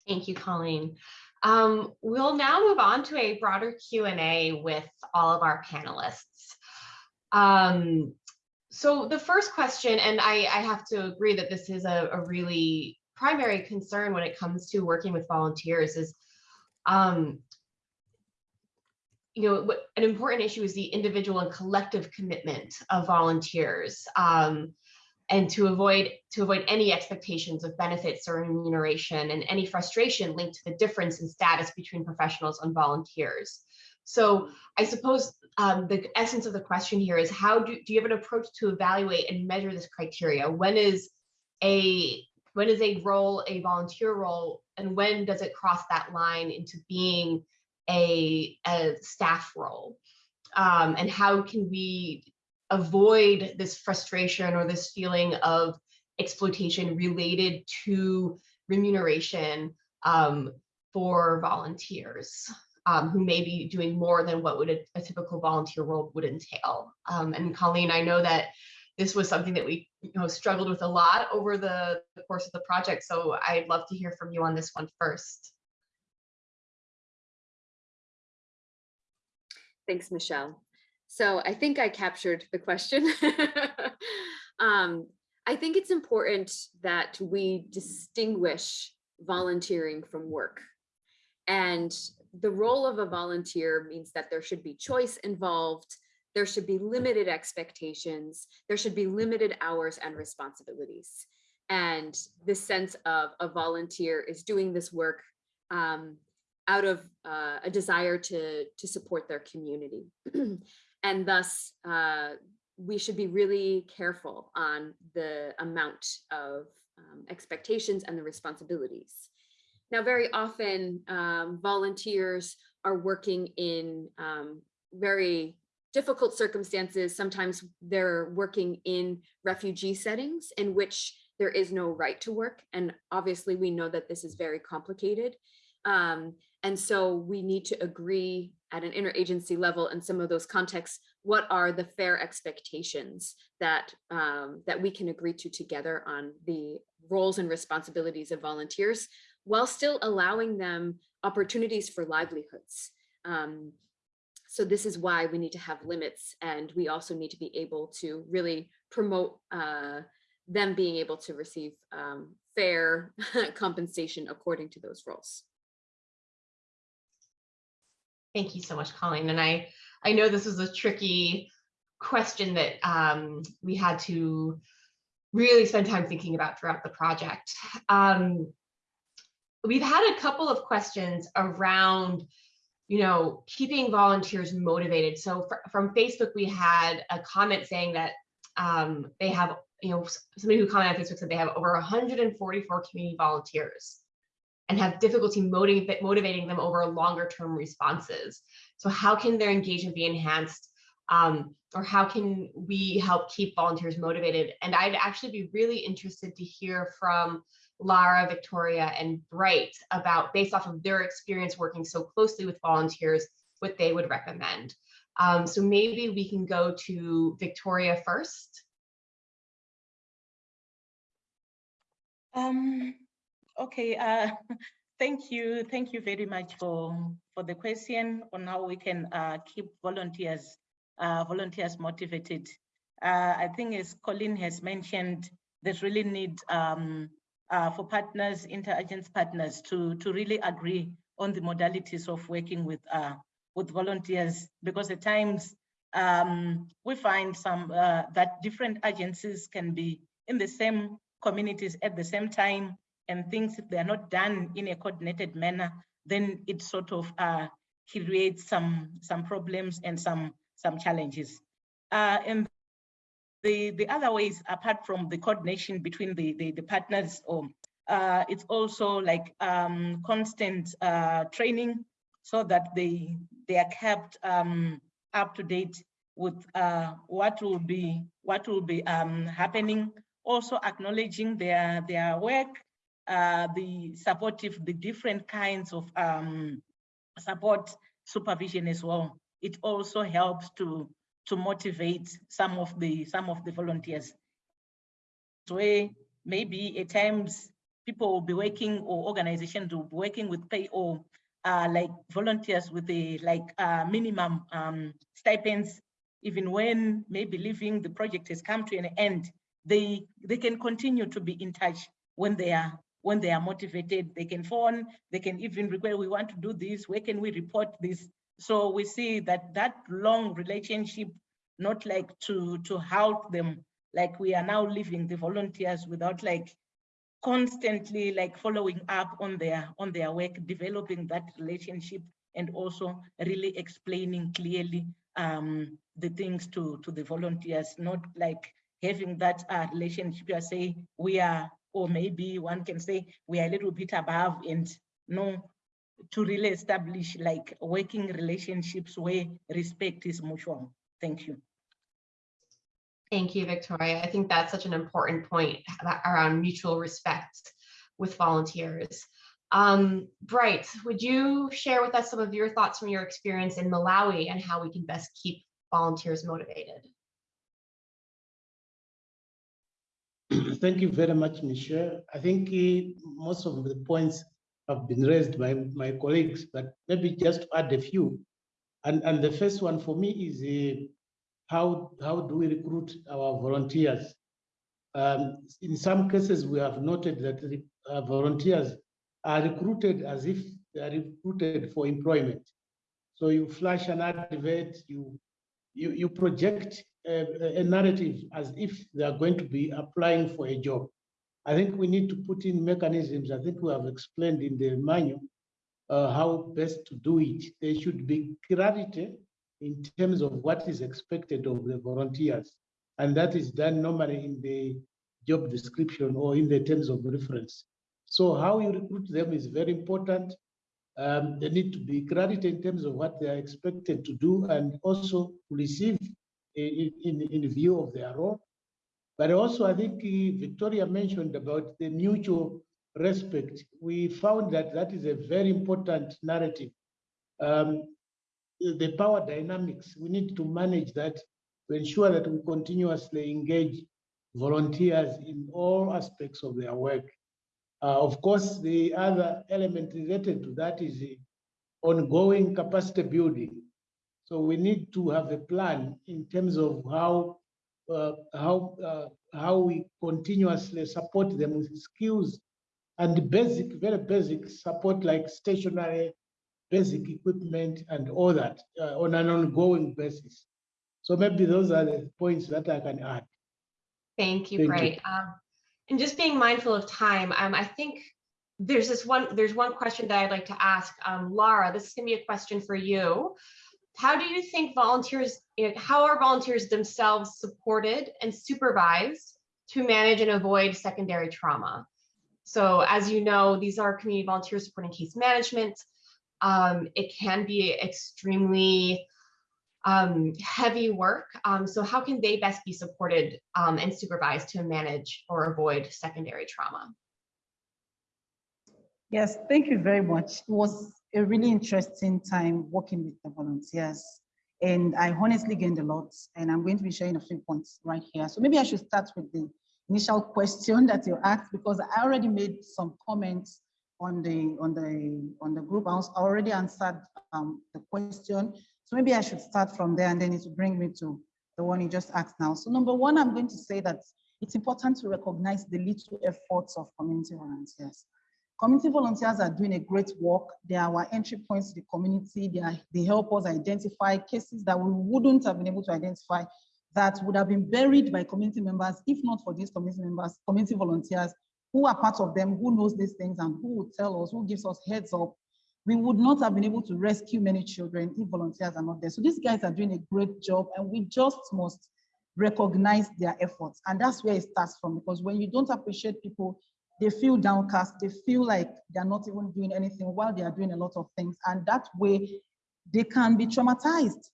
Speaker 1: Thank you, Colleen. Um, we'll now move on to a broader Q&A with all of our panelists. Um, so the first question, and I, I have to agree that this is a, a, really primary concern when it comes to working with volunteers is, um, you know, what, an important issue is the individual and collective commitment of volunteers. Um, and to avoid to avoid any expectations of benefits or remuneration and any frustration linked to the difference in status between professionals and volunteers. So I suppose um, the essence of the question here is how do, do you have an approach to evaluate and measure this criteria? When is a when is a role a volunteer role and when does it cross that line into being a, a staff role? Um, and how can we avoid this frustration or this feeling of exploitation related to remuneration um, for volunteers um, who may be doing more than what would a, a typical volunteer role would entail. Um, and Colleen, I know that this was something that we you know, struggled with a lot over the, the course of the project. So I'd love to hear from you on this one first.
Speaker 4: Thanks, Michelle. So I think I captured the question. <laughs> um, I think it's important that we distinguish volunteering from work. And the role of a volunteer means that there should be choice involved, there should be limited expectations, there should be limited hours and responsibilities. And this sense of a volunteer is doing this work um, out of uh, a desire to, to support their community. <clears throat> and thus, uh, we should be really careful on the amount of um, expectations and the responsibilities. Now, very often um, volunteers are working in um, very difficult circumstances. Sometimes they're working in refugee settings in which there is no right to work. And obviously we know that this is very complicated. Um, and so we need to agree at an interagency level in some of those contexts, what are the fair expectations that, um, that we can agree to together on the roles and responsibilities of volunteers while still allowing them opportunities for livelihoods. Um, so this is why we need to have limits and we also need to be able to really promote uh, them being able to receive um, fair <laughs> compensation according to those roles.
Speaker 1: Thank you so much, Colleen. And I, I know this was a tricky question that um, we had to really spend time thinking about throughout the project. Um, we've had a couple of questions around, you know, keeping volunteers motivated. So fr from Facebook, we had a comment saying that um, they have, you know, somebody who commented on Facebook said they have over 144 community volunteers and have difficulty motiv motivating them over longer term responses. So how can their engagement be enhanced um, or how can we help keep volunteers motivated? And I'd actually be really interested to hear from Lara, Victoria, and Bright about, based off of their experience working so closely with volunteers, what they would recommend. Um, so maybe we can go to Victoria first.
Speaker 8: Um, okay, uh, <laughs> thank you. Thank you very much for, for the question on how we can uh, keep volunteers, uh, volunteers motivated. Uh, I think as Colleen has mentioned, there's really need um, uh, for partners, interagency partners to, to really agree on the modalities of working with, uh, with volunteers, because at times um, we find some that different agencies can be in the same communities at the same time, and things if they are not done in a coordinated manner, then it sort of uh, creates some some problems and some some challenges. Uh, and the, the other ways, apart from the coordination between the, the, the partners, or uh, it's also like um, constant uh, training so that they, they are kept um, up to date with uh, what will be what will be um, happening. Also acknowledging their their work, uh, the supportive, the different kinds of um, support supervision as well. It also helps to to motivate some of the some of the volunteers. So maybe at times people will be working or organizations will be working with pay or uh, like volunteers with the like uh, minimum um, stipends, even when maybe leaving the project has come to an end, they they can continue to be in touch when they are when they are motivated. They can phone, they can even request, we want to do this, where can we report this? So we see that that long relationship, not like to, to help them, like we are now leaving the volunteers without like constantly like following up on their on their work, developing that relationship and also really explaining clearly um, the things to, to the volunteers, not like having that uh, relationship, you say we are, or maybe one can say we are a little bit above and no, to really establish like working relationships where respect is mutual. Thank you.
Speaker 1: Thank you, Victoria. I think that's such an important point around mutual respect with volunteers. Um, Bright, would you share with us some of your thoughts from your experience in Malawi and how we can best keep volunteers motivated?
Speaker 5: Thank you very much, Michelle. I think eh, most of the points have been raised by my colleagues, but maybe just add a few. And, and the first one for me is eh, how, how do we recruit our volunteers? Um, in some cases, we have noted that uh, volunteers are recruited as if they are recruited for employment. So you flash an advert, you you, you project a, a narrative as if they are going to be applying for a job. I think we need to put in mechanisms. I think we have explained in the manual uh, how best to do it. There should be clarity in terms of what is expected of the volunteers. And that is done normally in the job description or in the terms of reference. So how you recruit them is very important. Um, they need to be clarity in terms of what they are expected to do and also receive in, in, in view of their role. But also, I think uh, Victoria mentioned about the mutual respect. We found that that is a very important narrative. Um, the power dynamics, we need to manage that to ensure that we continuously engage volunteers in all aspects of their work. Uh, of course, the other element related to that is the ongoing capacity building. So we need to have a plan in terms of how uh, how uh, how we continuously support them with skills and basic, very basic support like stationary, basic equipment and all that uh, on an ongoing basis. So maybe those are the points that I can add.
Speaker 1: Thank you,
Speaker 5: Thank you.
Speaker 1: Um, and just being mindful of time, um, I think there's this one, there's one question that I'd like to ask. Um, Lara, this is gonna be a question for you. How do you think volunteers, how are volunteers themselves supported and supervised to manage and avoid secondary trauma? So as you know, these are community volunteers supporting case management. Um, it can be extremely um, heavy work. Um, so how can they best be supported um, and supervised to manage or avoid secondary trauma?
Speaker 9: Yes, thank you very much. It was a really interesting time working with the volunteers. And I honestly gained a lot. And I'm going to be sharing a few points right here. So maybe I should start with the initial question that you asked, because I already made some comments on the on the on the group. I was- already answered um, the question. So maybe I should start from there and then it will bring me to the one you just asked now. So number one, I'm going to say that it's important to recognize the little efforts of community volunteers. Community volunteers are doing a great work. They are our entry points to the community. They, are, they help us identify cases that we wouldn't have been able to identify that would have been buried by community members, if not for these community members, community volunteers, who are part of them, who knows these things and who would tell us, who gives us heads up. We would not have been able to rescue many children if volunteers are not there. So these guys are doing a great job and we just must recognize their efforts. And that's where it starts from, because when you don't appreciate people, they feel downcast, they feel like they're not even doing anything while they are doing a lot of things. And that way they can be traumatized.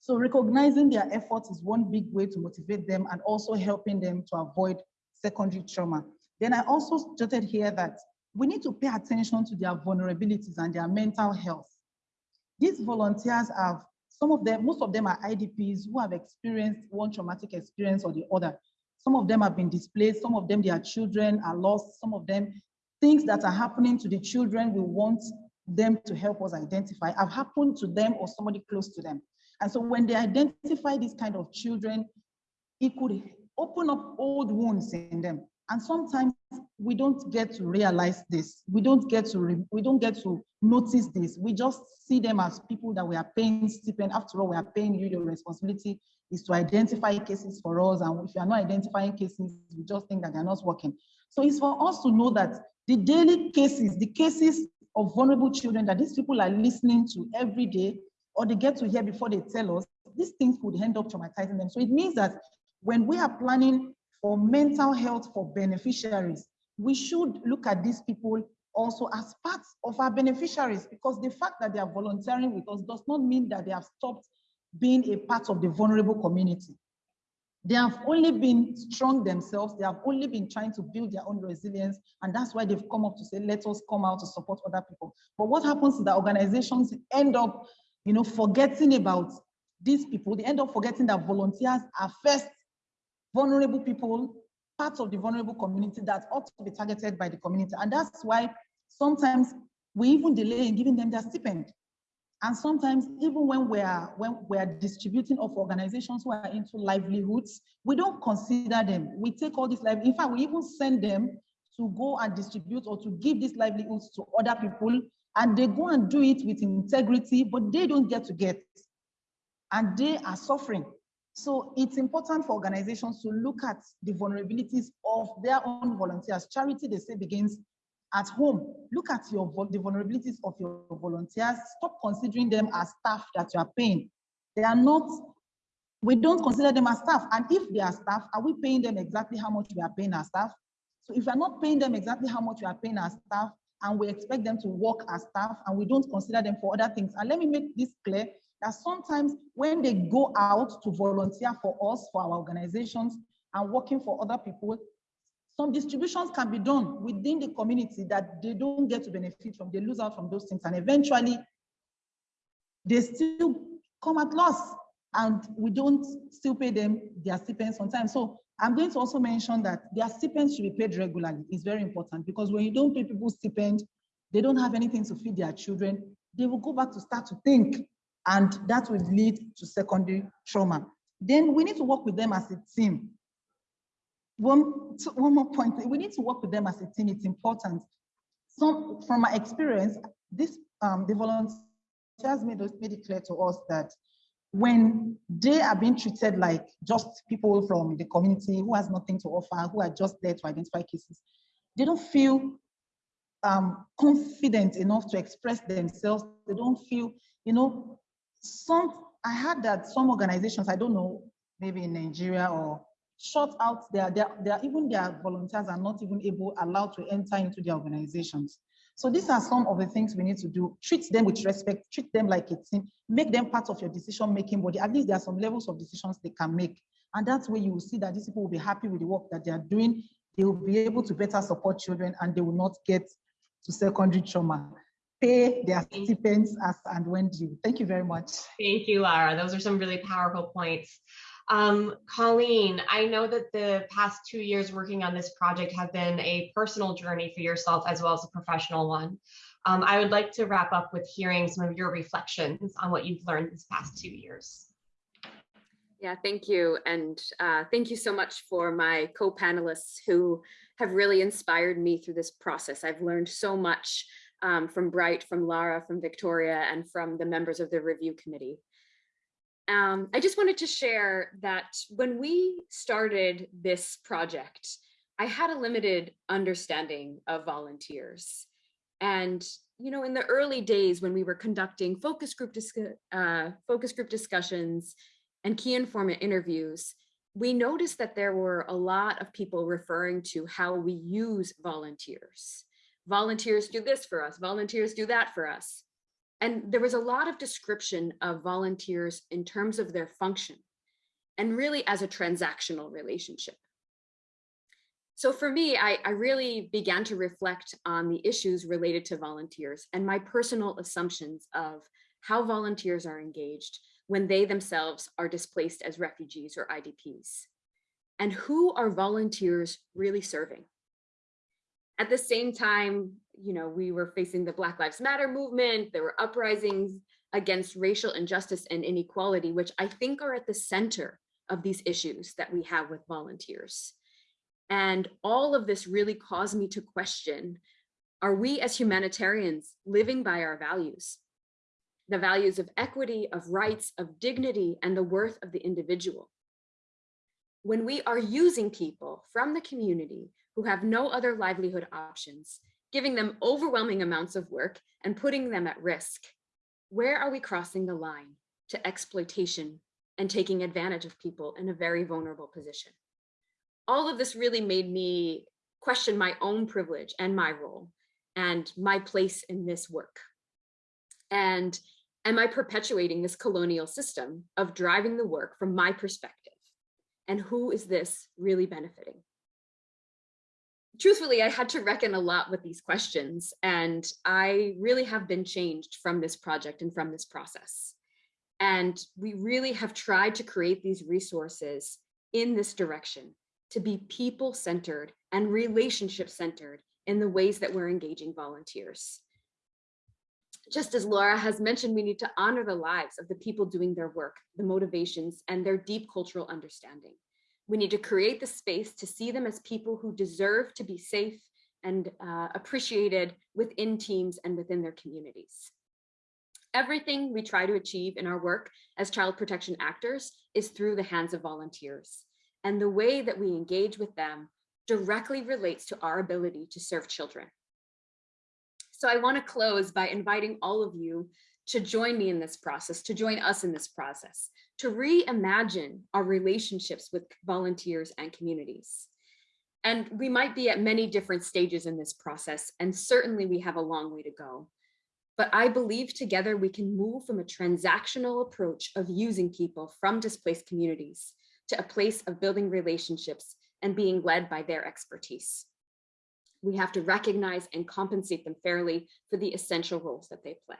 Speaker 9: So recognizing their efforts is one big way to motivate them and also helping them to avoid secondary trauma. Then I also jotted here that we need to pay attention to their vulnerabilities and their mental health. These volunteers have, some of them, most of them are IDPs who have experienced one traumatic experience or the other. Some of them have been displaced, some of them, their children are lost, some of them, things that are happening to the children we want them to help us identify have happened to them or somebody close to them. And so when they identify these kind of children, it could open up old wounds in them. And sometimes we don't get to realize this. We don't get to we don't get to notice this. We just see them as people that we are paying stipend. After all, we are paying you. Your responsibility is to identify cases for us. And if you are not identifying cases, we just think that they're not working. So it's for us to know that the daily cases, the cases of vulnerable children that these people are listening to every day, or they get to hear before they tell us, these things could end up traumatizing them. So it means that when we are planning for mental health for beneficiaries, we should look at these people also as part of our beneficiaries because the fact that they are volunteering with us does not mean that they have stopped being a part of the vulnerable community. They have only been strong themselves. They have only been trying to build their own resilience. And that's why they've come up to say, let us come out to support other people. But what happens is that organizations end up, you know, forgetting about these people. They end up forgetting that volunteers are first vulnerable people, parts of the vulnerable community that ought to be targeted by the community. And that's why sometimes we even delay in giving them their stipend. And sometimes even when we are when we are distributing of organizations who are into livelihoods, we don't consider them. We take all this live. In fact, we even send them to go and distribute or to give these livelihoods to other people, and they go and do it with integrity, but they don't get to get, and they are suffering. So it's important for organizations to look at the vulnerabilities of their own volunteers. Charity, they say, begins at home. Look at your the vulnerabilities of your volunteers. Stop considering them as staff that you are paying. They are not, we don't consider them as staff. And if they are staff, are we paying them exactly how much we are paying our staff? So if we're not paying them exactly how much we are paying our staff, and we expect them to work as staff, and we don't consider them for other things. And let me make this clear, that sometimes when they go out to volunteer for us, for our organizations, and working for other people, some distributions can be done within the community that they don't get to benefit from, they lose out from those things, and eventually they still come at loss, and we don't still pay them their stipends on time. So I'm going to also mention that their stipends should be paid regularly. It's very important because when you don't pay people stipend, they don't have anything to feed their children. They will go back to start to think and that will lead to secondary trauma. Then we need to work with them as a team. One, one more point, we need to work with them as a team, it's important. So from my experience, this um, the volunteers made, made it clear to us that when they are being treated like just people from the community who has nothing to offer, who are just there to identify cases, they don't feel um, confident enough to express themselves. They don't feel, you know, some, I heard that some organizations, I don't know, maybe in Nigeria or shut out their, their, their, even their volunteers are not even able, allowed to enter into their organizations. So these are some of the things we need to do. Treat them with respect, treat them like a team, make them part of your decision-making body. At least there are some levels of decisions they can make. And that's where you will see that these people will be happy with the work that they are doing. They will be able to better support children and they will not get to secondary trauma pay their stipends as and when due. Thank you very much.
Speaker 1: Thank you, Lara. Those are some really powerful points. Um, Colleen, I know that the past two years working on this project have been a personal journey for yourself as well as a professional one. Um, I would like to wrap up with hearing some of your reflections on what you've learned this past two years.
Speaker 4: Yeah, thank you. And uh, thank you so much for my co-panelists who have really inspired me through this process. I've learned so much um, from Bright, from Lara, from Victoria, and from the members of the review committee. Um, I just wanted to share that when we started this project, I had a limited understanding of volunteers. And, you know, in the early days when we were conducting focus group, uh, focus group discussions and key informant interviews, we noticed that there were a lot of people referring to how we use volunteers volunteers do this for us, volunteers do that for us. And there was a lot of description of volunteers in terms of their function and really as a transactional relationship. So for me, I, I, really began to reflect on the issues related to volunteers and my personal assumptions of how volunteers are engaged when they themselves are displaced as refugees or IDPs. And who are volunteers really serving? At the same time, you know, we were facing the Black Lives Matter movement, there were uprisings against racial injustice and inequality, which I think are at the center of these issues that we have with volunteers. And all of this really caused me to question, are we as humanitarians living by our values? The values of equity, of rights, of dignity, and the worth of the individual. When we are using people from the community who have no other livelihood options, giving them overwhelming amounts of work and putting them at risk. Where are we crossing the line to exploitation and taking advantage of people in a very vulnerable position? All of this really made me question my own privilege and my role and my place in this work. And am I perpetuating this colonial system of driving the work from my perspective? And who is this really benefiting? Truthfully, I had to reckon a lot with these questions, and I really have been changed from this project and from this process. And we really have tried to create these resources in this direction to be people-centered and relationship-centered in the ways that we're engaging volunteers. Just as Laura has mentioned, we need to honor the lives of the people doing their work, the motivations, and their deep cultural understanding. We need to create the space to see them as people who deserve to be safe and uh, appreciated within teams and within their communities. Everything we try to achieve in our work as child protection actors is through the hands of volunteers. And the way that we engage with them directly relates to our ability to serve children. So I want to close by inviting all of you to join me in this process, to join us in this process, to reimagine our relationships with volunteers and communities. And we might be at many different stages in this process, and certainly we have a long way to go. But I believe together we can move from a transactional approach of using people from displaced communities to a place of building relationships and being led by their expertise. We have to recognize and compensate them fairly for the essential roles that they play.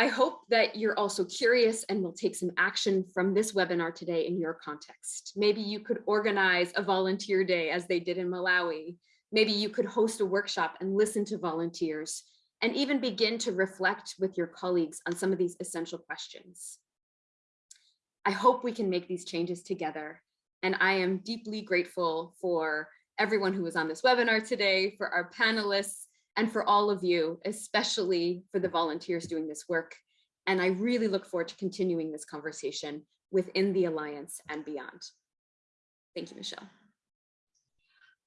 Speaker 4: I hope that you're also curious and will take some action from this webinar today in your context. Maybe you could organize a volunteer day as they did in Malawi. Maybe you could host a workshop and listen to volunteers and even begin to reflect with your colleagues on some of these essential questions. I hope we can make these changes together. And I am deeply grateful for everyone who was on this webinar today, for our panelists, and for all of you, especially for the volunteers doing this work. And I really look forward to continuing this conversation within the Alliance and beyond. Thank you, Michelle.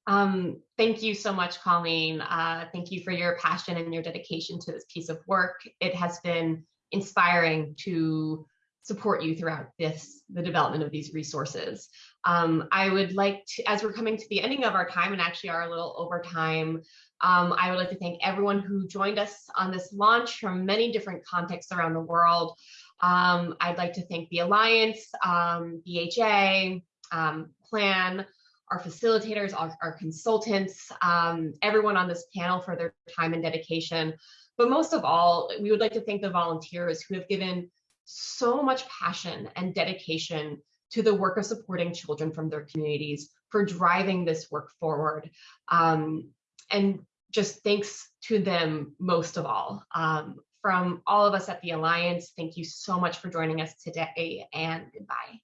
Speaker 1: Um, thank you so much, Colleen. Uh, thank you for your passion and your dedication to this piece of work. It has been inspiring to support you throughout this, the development of these resources. Um, I would like to, as we're coming to the ending of our time and actually are a little over time, um, I would like to thank everyone who joined us on this launch from many different contexts around the world. Um, I'd like to thank the Alliance, um, BHA, um, Plan, our facilitators, our, our consultants, um, everyone on this panel for their time and dedication. But most of all, we would like to thank the volunteers who have given so much passion and dedication to the work of supporting children from their communities for driving this work forward. Um, and just thanks to them most of all. Um, from all of us at the Alliance, thank you so much for joining us today and goodbye.